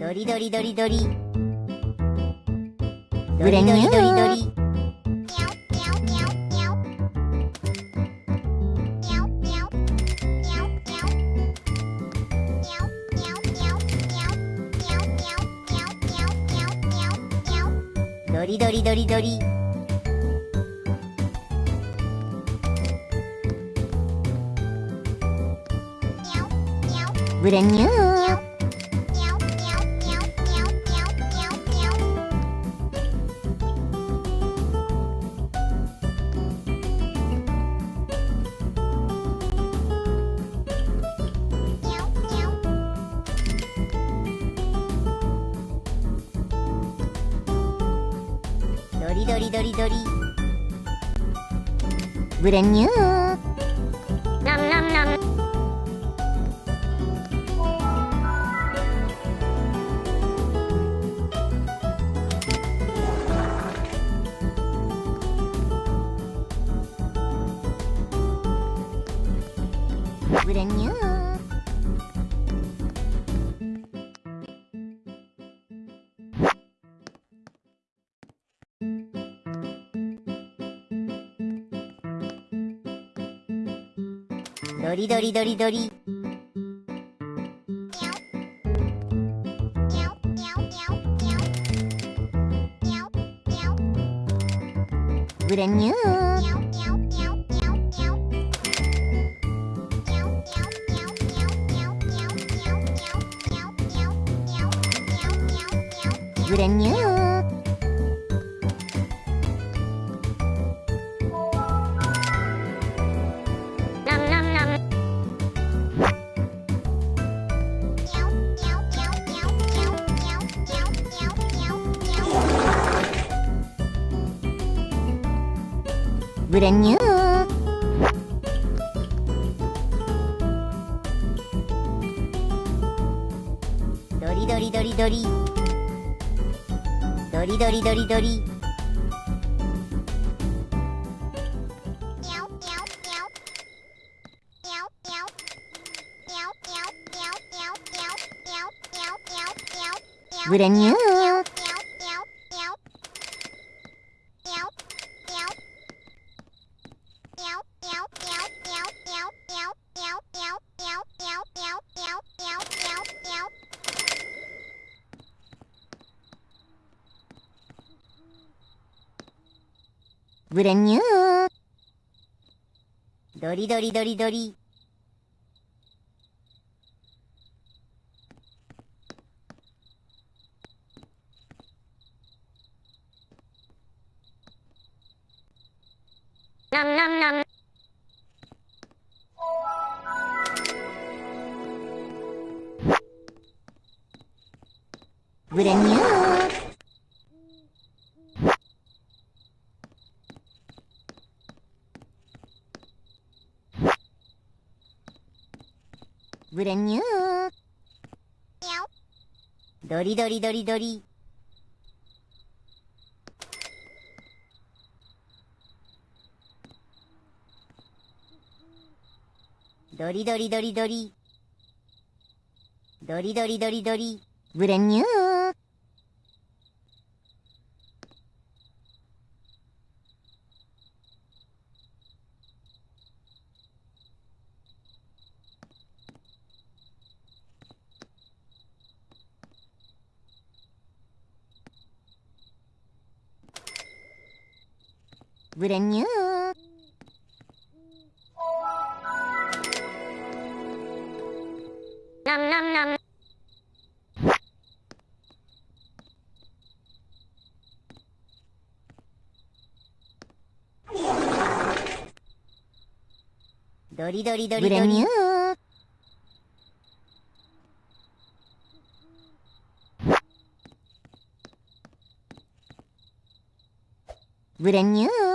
ドリドリドリドリ。ドリドリドリドリドリドリドリ。ドリブレニューりどりどりどりブランニューナムナムナムブランニューどりどりどりどり。brand new. Brand new. brand new. Dori dori dori dori. Dori dori dori dori. Brand new. ブレニュー。ドリドリドリドリ。ブレニューグレニュー。ドリドリドリドリ。ドリドリドリドリ。ドリドリドリドリ。グレニュー。brand new. Nom nom nom. Dori dori dori brand dori. new. brand new.